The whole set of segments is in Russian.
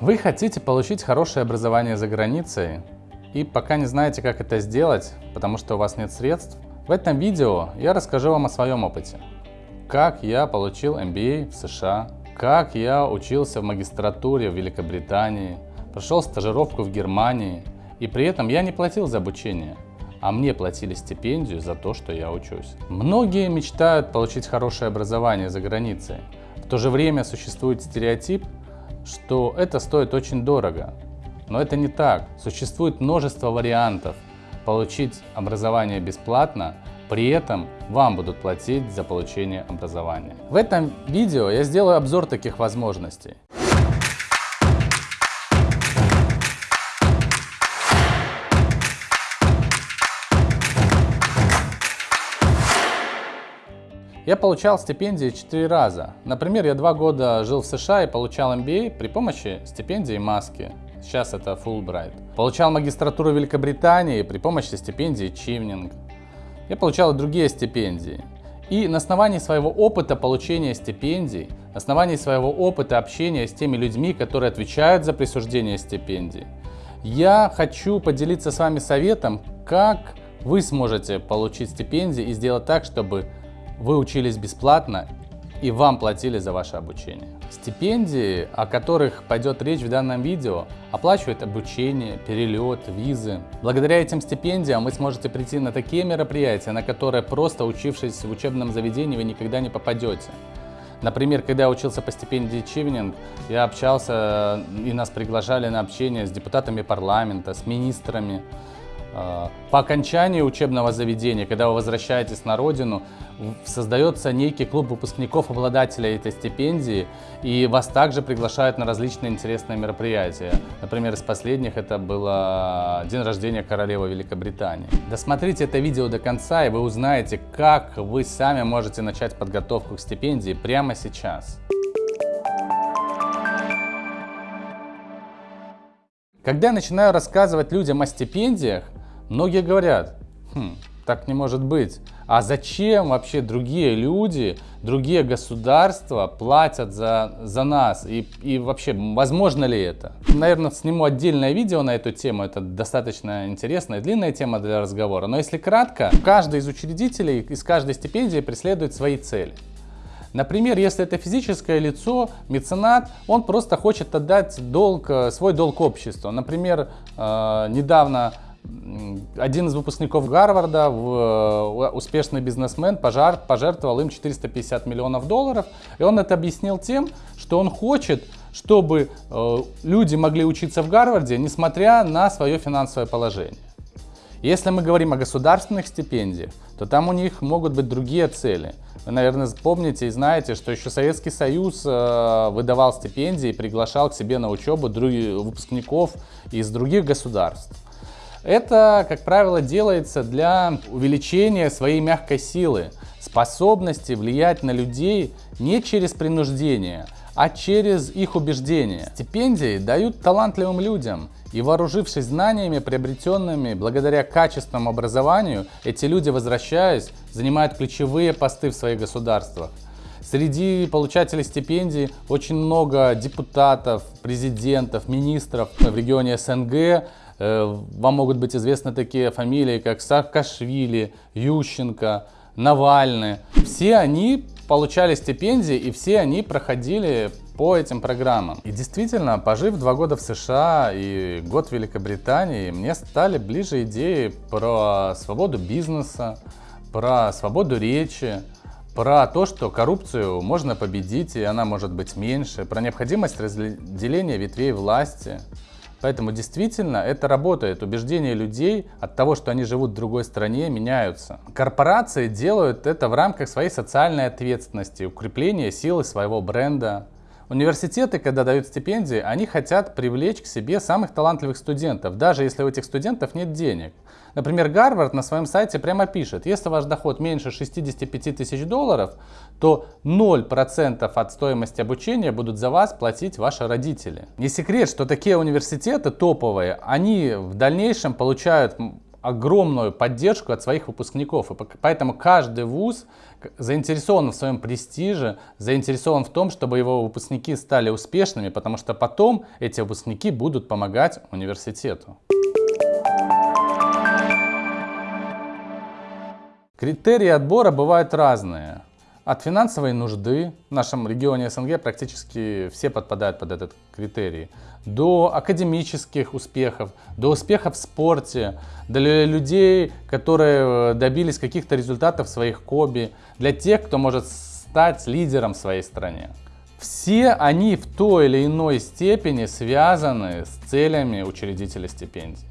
Вы хотите получить хорошее образование за границей и пока не знаете, как это сделать, потому что у вас нет средств? В этом видео я расскажу вам о своем опыте. Как я получил MBA в США, как я учился в магистратуре в Великобритании, прошел стажировку в Германии, и при этом я не платил за обучение, а мне платили стипендию за то, что я учусь. Многие мечтают получить хорошее образование за границей. В то же время существует стереотип, что это стоит очень дорого. Но это не так. Существует множество вариантов получить образование бесплатно, при этом вам будут платить за получение образования. В этом видео я сделаю обзор таких возможностей. Я получал стипендии 4 раза. Например, я два года жил в США и получал MBA при помощи стипендии маски. Сейчас это Fulbright. Получал магистратуру Великобритании при помощи стипендии Чивнинг. Я получал и другие стипендии. И на основании своего опыта получения стипендий, на основании своего опыта общения с теми людьми, которые отвечают за присуждение стипендий, я хочу поделиться с вами советом, как вы сможете получить стипендии и сделать так, чтобы вы учились бесплатно и вам платили за ваше обучение. Стипендии, о которых пойдет речь в данном видео, оплачивают обучение, перелет, визы. Благодаря этим стипендиям вы сможете прийти на такие мероприятия, на которые просто учившись в учебном заведении вы никогда не попадете. Например, когда я учился по стипендии Чивнинг, я общался и нас приглашали на общение с депутатами парламента, с министрами, по окончании учебного заведения, когда вы возвращаетесь на родину, создается некий клуб выпускников обладателей этой стипендии, и вас также приглашают на различные интересные мероприятия. Например, из последних это было день рождения королевы Великобритании. Досмотрите это видео до конца, и вы узнаете, как вы сами можете начать подготовку к стипендии прямо сейчас. Когда я начинаю рассказывать людям о стипендиях, Многие говорят, хм, так не может быть. А зачем вообще другие люди, другие государства платят за, за нас? И, и вообще, возможно ли это? Наверное, сниму отдельное видео на эту тему. Это достаточно интересная, длинная тема для разговора. Но если кратко, каждый из учредителей из каждой стипендии преследует свои цели. Например, если это физическое лицо, меценат, он просто хочет отдать долг, свой долг обществу. Например, э, недавно один из выпускников Гарварда, э, успешный бизнесмен, пожар, пожертвовал им 450 миллионов долларов. И он это объяснил тем, что он хочет, чтобы э, люди могли учиться в Гарварде, несмотря на свое финансовое положение. Если мы говорим о государственных стипендиях, то там у них могут быть другие цели. Вы, наверное, помните и знаете, что еще Советский Союз э, выдавал стипендии и приглашал к себе на учебу выпускников из других государств. Это, как правило, делается для увеличения своей мягкой силы, способности влиять на людей не через принуждение, а через их убеждения. Стипендии дают талантливым людям, и вооружившись знаниями, приобретенными благодаря качественному образованию, эти люди, возвращаясь, занимают ключевые посты в своих государствах. Среди получателей стипендий очень много депутатов, президентов, министров в регионе СНГ, вам могут быть известны такие фамилии, как Саакашвили, Ющенко, Навальный. Все они получали стипендии и все они проходили по этим программам. И действительно, пожив два года в США и год в Великобритании, мне стали ближе идеи про свободу бизнеса, про свободу речи, про то, что коррупцию можно победить и она может быть меньше, про необходимость разделения ветвей власти, Поэтому действительно это работает. Убеждения людей от того, что они живут в другой стране, меняются. Корпорации делают это в рамках своей социальной ответственности, укрепления силы своего бренда. Университеты, когда дают стипендии, они хотят привлечь к себе самых талантливых студентов, даже если у этих студентов нет денег. Например, Гарвард на своем сайте прямо пишет, если ваш доход меньше 65 тысяч долларов, то 0% от стоимости обучения будут за вас платить ваши родители. Не секрет, что такие университеты топовые, они в дальнейшем получают огромную поддержку от своих выпускников. И поэтому каждый вуз заинтересован в своем престиже, заинтересован в том, чтобы его выпускники стали успешными, потому что потом эти выпускники будут помогать университету. Критерии отбора бывают разные. От финансовой нужды, в нашем регионе СНГ практически все подпадают под этот критерий, до академических успехов, до успехов в спорте, для людей, которые добились каких-то результатов в своих хобби, для тех, кто может стать лидером в своей стране. Все они в той или иной степени связаны с целями учредителя стипендий.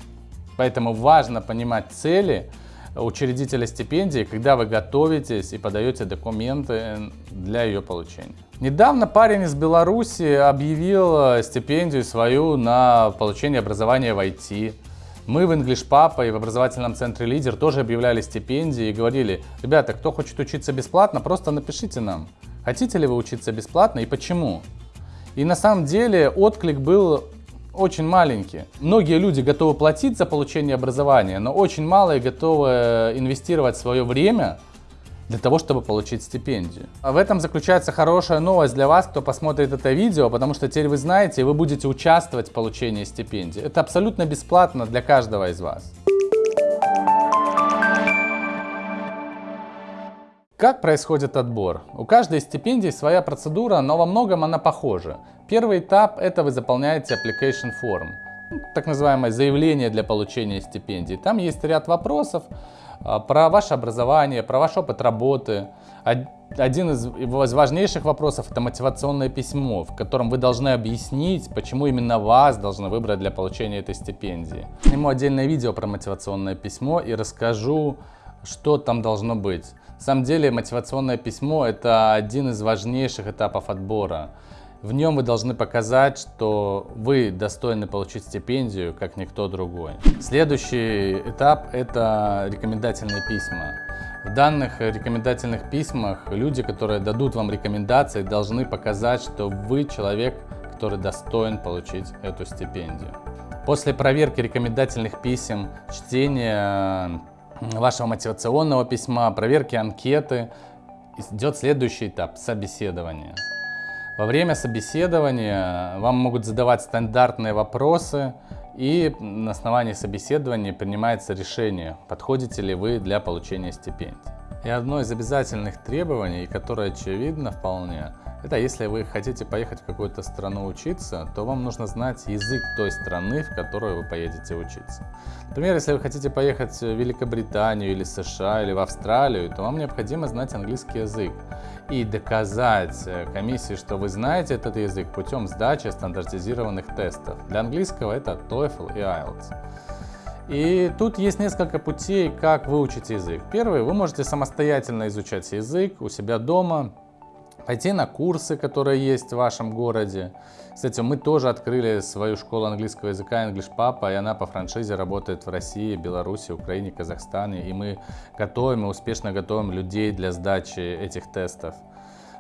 Поэтому важно понимать цели, учредителя стипендии, когда вы готовитесь и подаете документы для ее получения. Недавно парень из Беларуси объявил э, стипендию свою на получение образования в IT. Мы в English Papa и в образовательном центре Лидер тоже объявляли стипендии и говорили, ребята, кто хочет учиться бесплатно, просто напишите нам, хотите ли вы учиться бесплатно и почему. И на самом деле отклик был очень маленькие. Многие люди готовы платить за получение образования, но очень малые готовы э, инвестировать свое время для того, чтобы получить стипендию. А в этом заключается хорошая новость для вас, кто посмотрит это видео, потому что теперь вы знаете, вы будете участвовать в получении стипендии. Это абсолютно бесплатно для каждого из вас. Как происходит отбор? У каждой стипендии своя процедура, но во многом она похожа. Первый этап – это вы заполняете application form, так называемое заявление для получения стипендии. Там есть ряд вопросов а, про ваше образование, про ваш опыт работы. Один из важнейших вопросов – это мотивационное письмо, в котором вы должны объяснить, почему именно вас должны выбрать для получения этой стипендии. Сниму отдельное видео про мотивационное письмо и расскажу, что там должно быть. На самом деле мотивационное письмо – это один из важнейших этапов отбора. В нем вы должны показать, что вы достойны получить стипендию, как никто другой. Следующий этап – это рекомендательные письма. В данных рекомендательных письмах люди, которые дадут вам рекомендации, должны показать, что вы человек, который достоин получить эту стипендию. После проверки рекомендательных писем, чтения вашего мотивационного письма, проверки анкеты, идет следующий этап – собеседование. Во время собеседования вам могут задавать стандартные вопросы, и на основании собеседования принимается решение, подходите ли вы для получения стипендий. И одно из обязательных требований, которое очевидно вполне, это если вы хотите поехать в какую-то страну учиться, то вам нужно знать язык той страны, в которую вы поедете учиться. Например, если вы хотите поехать в Великобританию или США или в Австралию, то вам необходимо знать английский язык и доказать э, комиссии, что вы знаете этот язык путем сдачи стандартизированных тестов. Для английского это TOEFL и IELTS. И тут есть несколько путей, как выучить язык. Первый, вы можете самостоятельно изучать язык у себя дома, пойти на курсы, которые есть в вашем городе. Кстати, мы тоже открыли свою школу английского языка English Papa, и она по франшизе работает в России, Беларуси, Украине, Казахстане. И мы готовим и успешно готовим людей для сдачи этих тестов.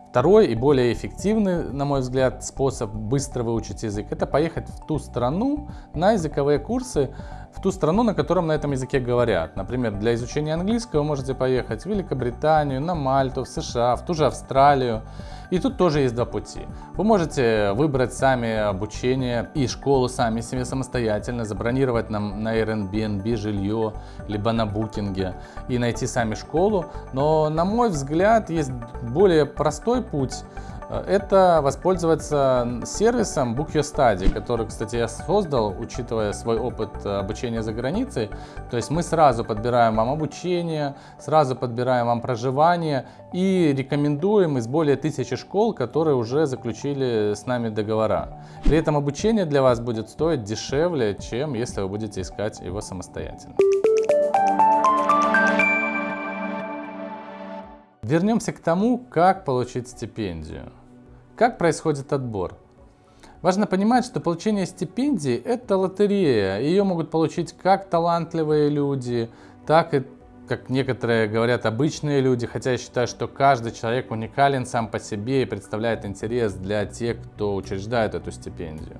Второй и более эффективный, на мой взгляд, способ быстро выучить язык – это поехать в ту страну на языковые курсы, в ту страну, на котором на этом языке говорят. Например, для изучения английского вы можете поехать в Великобританию, на Мальту, в США, в ту же Австралию. И тут тоже есть два пути. Вы можете выбрать сами обучение и школу сами себе самостоятельно, забронировать нам на Airbnb жилье, либо на букинге и найти сами школу. Но, на мой взгляд, есть более простой путь это воспользоваться сервисом Book Your Study, который, кстати, я создал, учитывая свой опыт обучения за границей. То есть мы сразу подбираем вам обучение, сразу подбираем вам проживание и рекомендуем из более тысячи школ, которые уже заключили с нами договора. При этом обучение для вас будет стоить дешевле, чем если вы будете искать его самостоятельно. Вернемся к тому, как получить стипендию. Как происходит отбор? Важно понимать, что получение стипендии – это лотерея. Ее могут получить как талантливые люди, так и, как некоторые говорят, обычные люди. Хотя я считаю, что каждый человек уникален сам по себе и представляет интерес для тех, кто учреждает эту стипендию.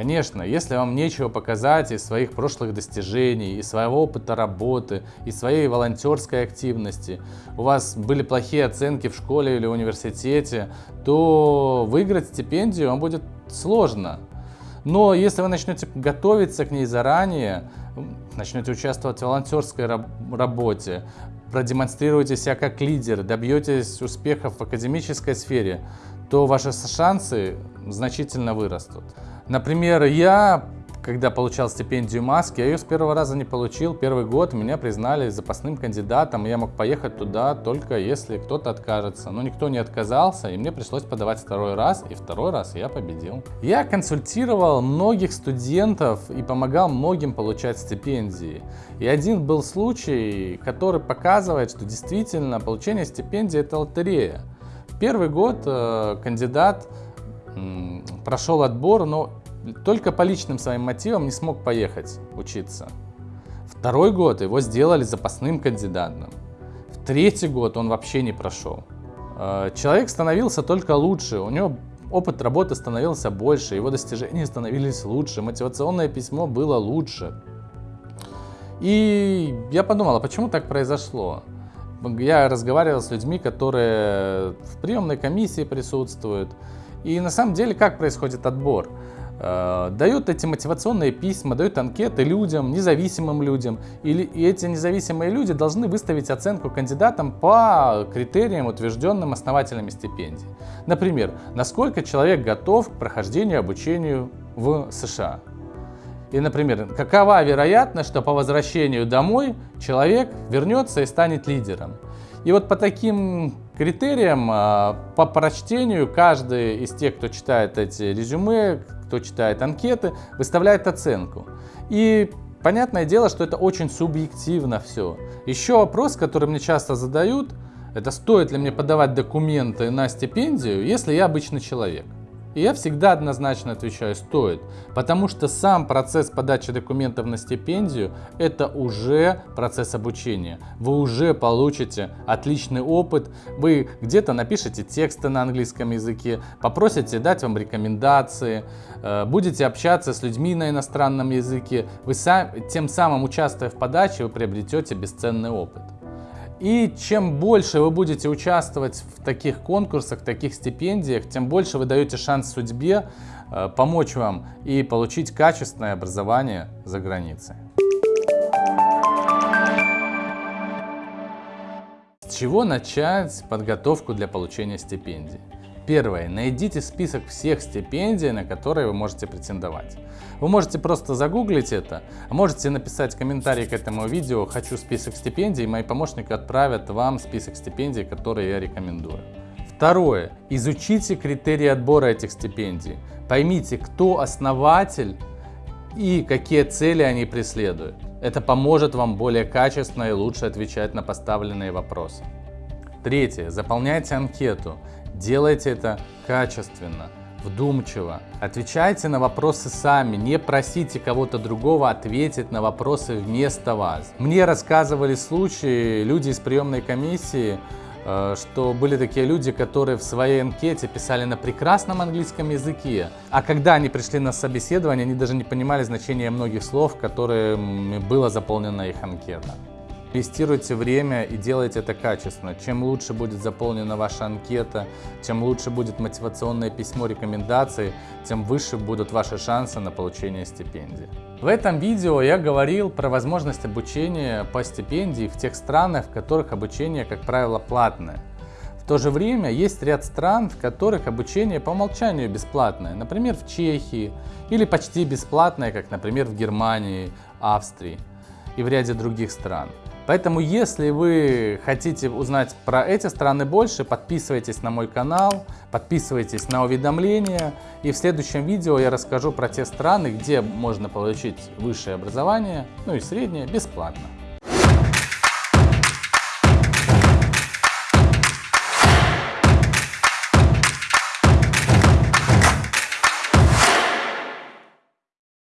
Конечно, если вам нечего показать из своих прошлых достижений, из своего опыта работы, из своей волонтерской активности, у вас были плохие оценки в школе или университете, то выиграть стипендию вам будет сложно. Но если вы начнете готовиться к ней заранее, начнете участвовать в волонтерской работе, продемонстрируете себя как лидер, добьетесь успехов в академической сфере, то ваши шансы значительно вырастут. Например, я, когда получал стипендию Маски, я ее с первого раза не получил. Первый год меня признали запасным кандидатом, и я мог поехать туда только если кто-то откажется. Но никто не отказался, и мне пришлось подавать второй раз, и второй раз я победил. Я консультировал многих студентов и помогал многим получать стипендии. И один был случай, который показывает, что действительно получение стипендии это лотерея. Первый год э, кандидат прошел отбор, но только по личным своим мотивам не смог поехать учиться. Второй год его сделали запасным кандидатом. В третий год он вообще не прошел. Э, человек становился только лучше, у него опыт работы становился больше, его достижения становились лучше, мотивационное письмо было лучше. И я подумал, а почему так произошло? Я разговаривал с людьми, которые в приемной комиссии присутствуют. И на самом деле, как происходит отбор? Э, дают эти мотивационные письма, дают анкеты людям, независимым людям. И, и эти независимые люди должны выставить оценку кандидатам по критериям, утвержденным основателями стипендий. Например, насколько человек готов к прохождению обучению в США. И, например, какова вероятность, что по возвращению домой человек вернется и станет лидером. И вот по таким критериям, а, по прочтению, каждый из тех, кто читает эти резюме, кто читает анкеты, выставляет оценку. И понятное дело, что это очень субъективно все. Еще вопрос, который мне часто задают, это стоит ли мне подавать документы на стипендию, если я обычный человек. И я всегда однозначно отвечаю, стоит, потому что сам процесс подачи документов на стипендию – это уже процесс обучения. Вы уже получите отличный опыт, вы где-то напишите тексты на английском языке, попросите дать вам рекомендации, э, будете общаться с людьми на иностранном языке, вы сам, тем самым участвуя в подаче, вы приобретете бесценный опыт. И чем больше вы будете участвовать в таких конкурсах, таких стипендиях, тем больше вы даете шанс судьбе э, помочь вам и получить качественное образование за границей. С чего начать подготовку для получения стипендий? Первое. Найдите список всех стипендий, на которые вы можете претендовать. Вы можете просто загуглить это, можете написать комментарий к этому видео «Хочу список стипендий», и мои помощники отправят вам список стипендий, которые я рекомендую. Второе. Изучите критерии отбора этих стипендий. Поймите, кто основатель и какие цели они преследуют. Это поможет вам более качественно и лучше отвечать на поставленные вопросы. Третье. Заполняйте анкету. Делайте это качественно, вдумчиво. Отвечайте на вопросы сами, не просите кого-то другого ответить на вопросы вместо вас. Мне рассказывали случаи, люди из приемной комиссии, э, что были такие люди, которые в своей анкете писали на прекрасном английском языке, а когда они пришли на собеседование, они даже не понимали значения многих слов, которыми была заполнена их анкета. Инвестируйте время и делайте это качественно. Чем лучше будет заполнена ваша анкета, чем лучше будет мотивационное письмо рекомендаций, тем выше будут ваши шансы на получение стипендии. В этом видео я говорил про возможность обучения по стипендии в тех странах, в которых обучение, как правило, платное. В то же время есть ряд стран, в которых обучение по умолчанию бесплатное, например, в Чехии, или почти бесплатное, как, например, в Германии, Австрии и в ряде других стран. Поэтому, если вы хотите узнать про эти страны больше, подписывайтесь на мой канал, подписывайтесь на уведомления. И в следующем видео я расскажу про те страны, где можно получить высшее образование, ну и среднее, бесплатно.